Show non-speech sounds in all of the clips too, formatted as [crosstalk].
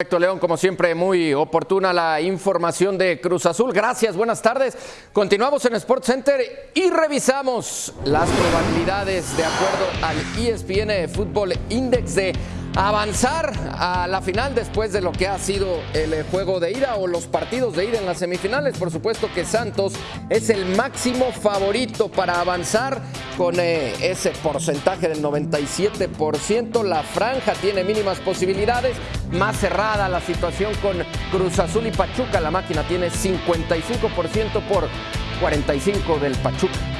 Perfecto, León, como siempre, muy oportuna la información de Cruz Azul. Gracias, buenas tardes. Continuamos en Sports Center y revisamos las probabilidades de acuerdo al ESPN Football Index de avanzar a la final después de lo que ha sido el eh, juego de ida o los partidos de ida en las semifinales. Por supuesto que Santos es el máximo favorito para avanzar con eh, ese porcentaje del 97%. La franja tiene mínimas posibilidades. Más cerrada la situación con Cruz Azul y Pachuca. La máquina tiene 55% por 45% del Pachuca.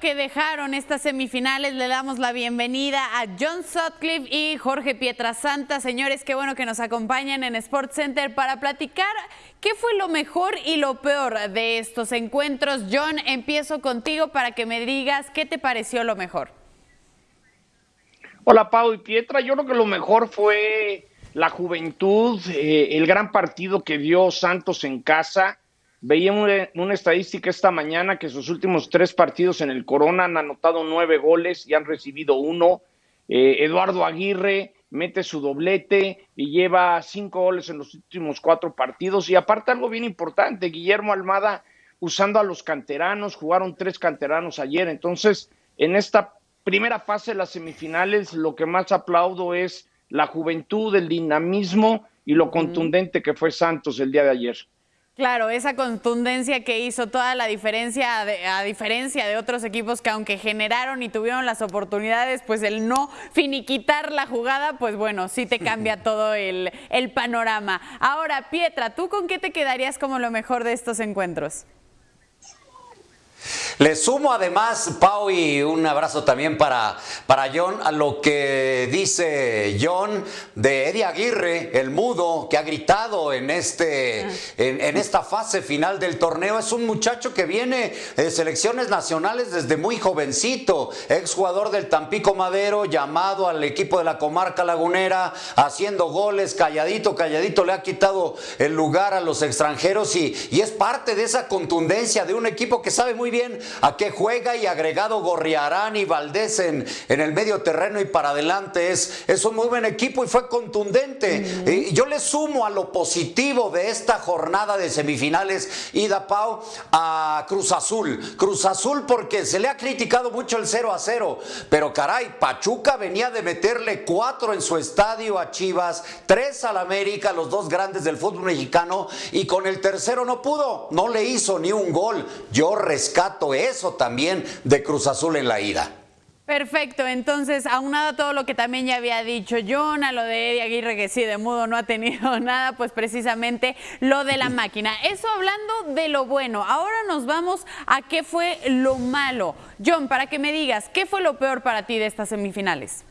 Que dejaron estas semifinales, le damos la bienvenida a John Sutcliffe y Jorge Pietrasanta. Señores, qué bueno que nos acompañan en Sports Center para platicar qué fue lo mejor y lo peor de estos encuentros. John, empiezo contigo para que me digas qué te pareció lo mejor. Hola Pau y Pietra, yo creo que lo mejor fue la juventud, eh, el gran partido que dio Santos en casa Veía una, estadística esta mañana que sus últimos tres partidos en el Corona han anotado nueve goles y han recibido uno. Eh, Eduardo Aguirre mete su doblete y lleva cinco goles en los últimos cuatro partidos. Y aparte algo bien importante, Guillermo Almada usando a los canteranos, jugaron tres canteranos ayer. Entonces, en esta primera fase de las semifinales, lo que más aplaudo es la juventud, el dinamismo y lo contundente que fue Santos el día de ayer. Claro, esa contundencia que hizo toda la diferencia, a diferencia de otros equipos que aunque generaron y tuvieron las oportunidades, pues el no finiquitar la jugada, pues bueno, sí te cambia todo el, el panorama. Ahora, Pietra, ¿tú con qué te quedarías como lo mejor de estos encuentros? Le sumo además, Pau, y un abrazo también para, para John, a lo que dice John de Eddie Aguirre, el mudo, que ha gritado en, este, en, esta fase final del torneo. Es un muchacho que viene de selecciones nacionales desde muy jovencito, exjugador del Tampico Madero, llamado al equipo de la comarca lagunera, haciendo goles, calladito, calladito, le ha quitado el lugar a los extranjeros y, y es parte de esa contundencia de un equipo que sabe muy bien a qué juega y agregado Gorriarán y Valdés en, en el medio terreno y para adelante. Es, es un muy buen equipo y fue contundente. y yo le sumo a lo positivo de esta jornada de semifinales, Ida Pau, a Cruz Azul. Cruz Azul porque se le ha criticado mucho el 0 a 0, pero caray, Pachuca venía de meterle cuatro en su estadio a Chivas, tres al América, los dos grandes del fútbol mexicano, y con el tercero no pudo, no le hizo ni un gol. Yo rescato eso también de Cruz Azul en la ida. Perfecto, entonces, aunado a todo lo que también ya había dicho John, a lo de Eddie Aguirre, que sí, de mudo no ha tenido [laughs] nada, pues precisamente lo de la máquina. Eso hablando de lo bueno. Ahora nos vamos a qué fue lo malo. John, para que me digas, ¿qué fue lo peor para ti de estas semifinales?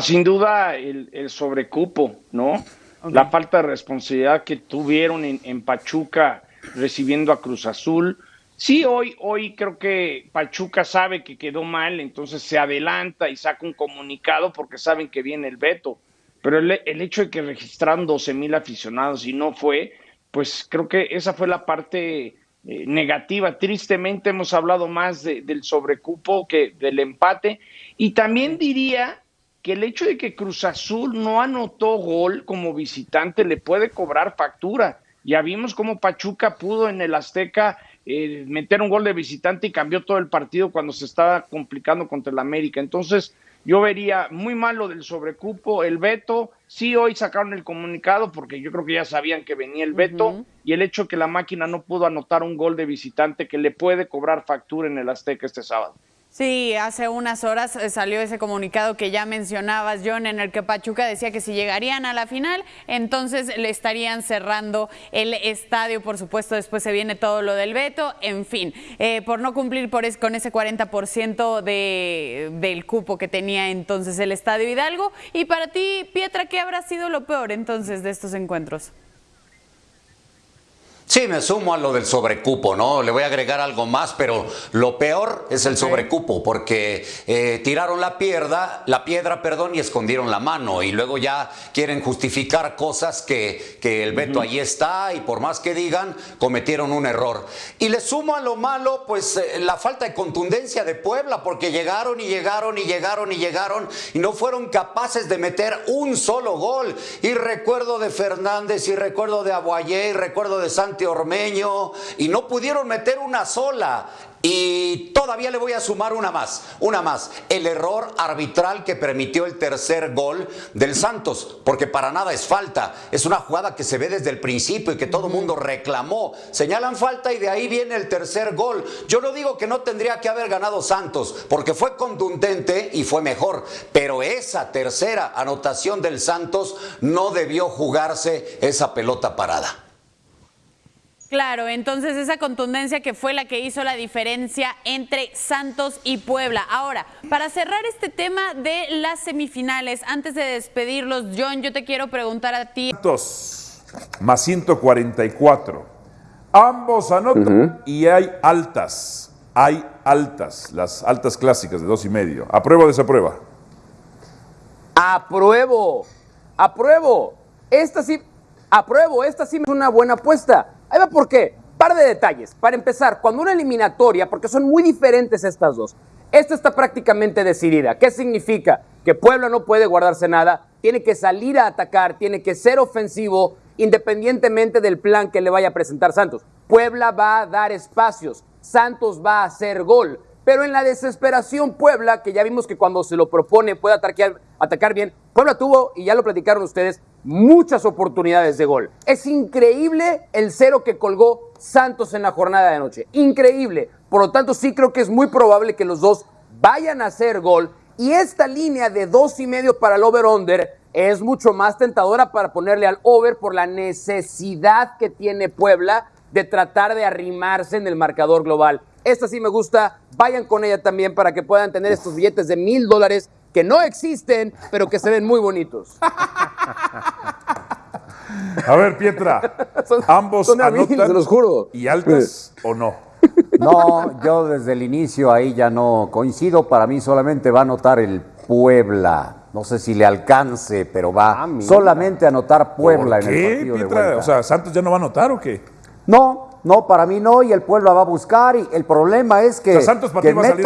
sin duda el, sobrecupo, ¿no? La falta de responsabilidad que tuvieron en Pachuca recibiendo a Cruz Azul Sí, hoy, hoy creo que Pachuca sabe que quedó mal, entonces se adelanta y saca un comunicado porque saben que viene el veto. Pero el, hecho de que registraron 12 mil aficionados y no fue, pues creo que esa fue la parte eh, negativa. Tristemente hemos hablado más del sobrecupo que del empate. Y también diría que el hecho de que Cruz Azul no anotó gol como visitante le puede cobrar factura. Ya vimos cómo Pachuca pudo en el Azteca eh, meter un gol de visitante y cambió todo el partido cuando se estaba complicando contra el América. Entonces, yo vería muy malo del sobrecupo, el veto. Sí, hoy sacaron el comunicado porque yo creo que ya sabían que venía el veto y el hecho que la máquina no pudo anotar un gol de visitante que le puede cobrar factura en el Azteca este sábado. Sí, hace unas horas eh, salió ese comunicado que ya mencionabas, John, en el que Pachuca decía que si llegarían a la final, entonces le estarían cerrando el estadio. Por supuesto, después se viene todo lo del veto. En fin, eh, por no cumplir por con ese 40% de, del cupo que tenía entonces el Estadio Hidalgo. Y para ti, Pietra, ¿qué habrá sido lo peor entonces de estos encuentros? Sí, me sumo a lo del sobrecupo, ¿no? Le voy a agregar algo más, pero lo peor es el sobrecupo, porque eh, tiraron la piedra, la piedra, perdón, y escondieron la mano, y luego ya quieren justificar cosas que, que el veto ahí está, y por más que digan, cometieron un error. Y le sumo a lo malo, pues eh, la falta de contundencia de Puebla, porque llegaron y llegaron y llegaron y llegaron, y no fueron capaces de meter un solo gol. Y recuerdo de Fernández, y recuerdo de Aguayé, y recuerdo de Santi Ormeño y no pudieron meter una sola. Y todavía le voy a sumar una más, una más. El error arbitral que permitió el tercer gol del Santos, porque para nada es falta. Es una jugada que se ve desde el principio y que todo el mundo reclamó. Señalan falta y de ahí viene el tercer gol. Yo no digo que no tendría que haber ganado Santos, porque fue contundente y fue mejor. Pero esa tercera anotación del Santos no debió jugarse esa pelota parada. Claro, entonces esa contundencia que fue la que hizo la diferencia entre Santos y Puebla. Ahora, para cerrar este tema de las semifinales, antes de despedirlos, John, yo te quiero preguntar a ti. Santos más 144. Ambos anotan y hay altas. Hay altas, las altas clásicas de dos y medio. ¿Apruebo o desaprueba? Apruebo, apruebo. Esta sí, apruebo, esta sí es una buena apuesta. Ahí va por qué. Par de detalles. Para empezar, cuando una eliminatoria, porque son muy diferentes estas dos, esta está prácticamente decidida. ¿Qué significa? Que Puebla no puede guardarse nada, tiene que salir a atacar, tiene que ser ofensivo, independientemente del plan que le vaya a presentar Santos. Puebla va a dar espacios, Santos va a hacer gol. Pero en la desesperación, Puebla, que ya vimos que cuando se lo propone puede atacar, atacar bien, Puebla tuvo, y ya lo platicaron ustedes, muchas oportunidades de gol. Es increíble el cero que colgó Santos en la jornada de anoche. Increíble. Por lo tanto, sí creo que es muy probable que los dos vayan a hacer gol. Y esta línea de dos y medio para el over-under es mucho más tentadora para ponerle al over por la necesidad que tiene Puebla de tratar de arrimarse en el marcador global. Esta sí me gusta. Vayan con ella también para que puedan tener estos billetes de mil dólares que no existen, pero que se ven muy bonitos. [laughs] A ver, Pietra, ambos son mí, anotan se los juro. y altas o no. No, yo desde el inicio ahí ya no coincido. Para mí solamente va a anotar el Puebla. No sé si le alcance, pero va Ah, solamente a anotar Puebla ¿Por en el qué, partido de Pietra? vuelta. O sea, ¿Santos ya no va a anotar o qué? No, no, para mí no, y el Puebla va a buscar, y el problema es que, O sea, Santos para que ti va a salir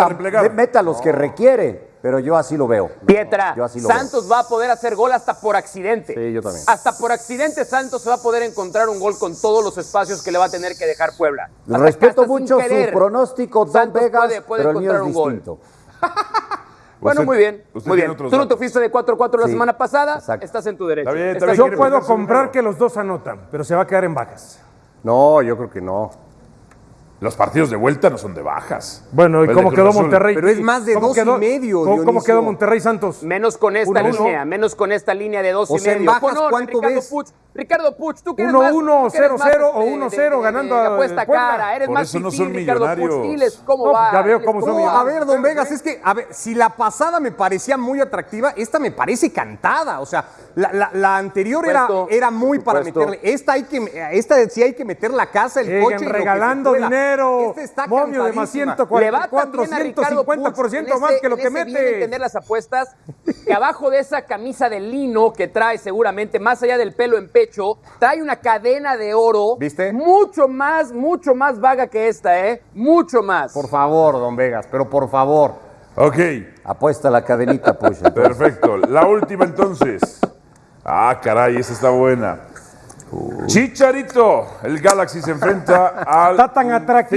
meta los que requiere, pero yo así lo veo. Pietra, Yo así lo Santos va a poder hacer gol hasta por accidente. Sí, yo también. Hasta por accidente Santos se va a poder encontrar un gol con todos los espacios que le va a tener que dejar Puebla. Hasta- Respeto mucho su pronóstico, Don Santos Vegas, puede- puede pero el mío es encontrar un gol. [laughs] Bueno, Usted- muy bien, muy bien. Tú no te fuiste de 4-4 la Sí, semana pasada, exacto. estás en tu derecho. Está bien, está bien, Yo puedo comprar que los dos anotan, pero se va a quedar en bajas. No, yo creo que no. Los partidos de vuelta no son de bajas. Bueno, ¿y de cómo quedó. Monterrey? Pero es más de ¿Cómo dos y quedó- medio, ¿Cómo, cómo quedó Monterrey Santos? Menos con esta Uno, uno. línea, menos con esta línea de dos O y sea, en medio. bajas, ¿cuánto Ricardo ves? Puch, Ricardo Puch, tú que eres Uno, más- uno, tú que eres cero, más, cero, este, o uno, de- cero, de- ganando de a- apuesta cara, eres Por más eso no son Ricardo Puch. millonarios. Diles cómo No, va. ya veo cómo son. A ver, don Vegas, es que, a ver, si la pasada me parecía muy atractiva, esta me parece cantada. O sea, la, anterior era, era muy para meterle. Esta hay que, esta sí hay que meter la casa, el coche. y regalando pueda. Dinero. Esta está Momio de más cantadísima. 144, Le va también a Ricardo Puch 150% en más ese- que lo que bien mete. entender las apuestas, que abajo de esa camisa de lino que trae seguramente, más allá del pelo en pecho, trae una cadena de oro. ¿Viste? Mucho más, mucho más vaga que esta, ¿eh? Mucho más. Por favor, don Vegas, pero por favor. Ok, Apuesta la cadenita, pues. [laughs] perfecto. La última entonces. Ah, caray, esa está buena. Chicharito, el Galaxy se enfrenta [laughs] al Está tan atractivo.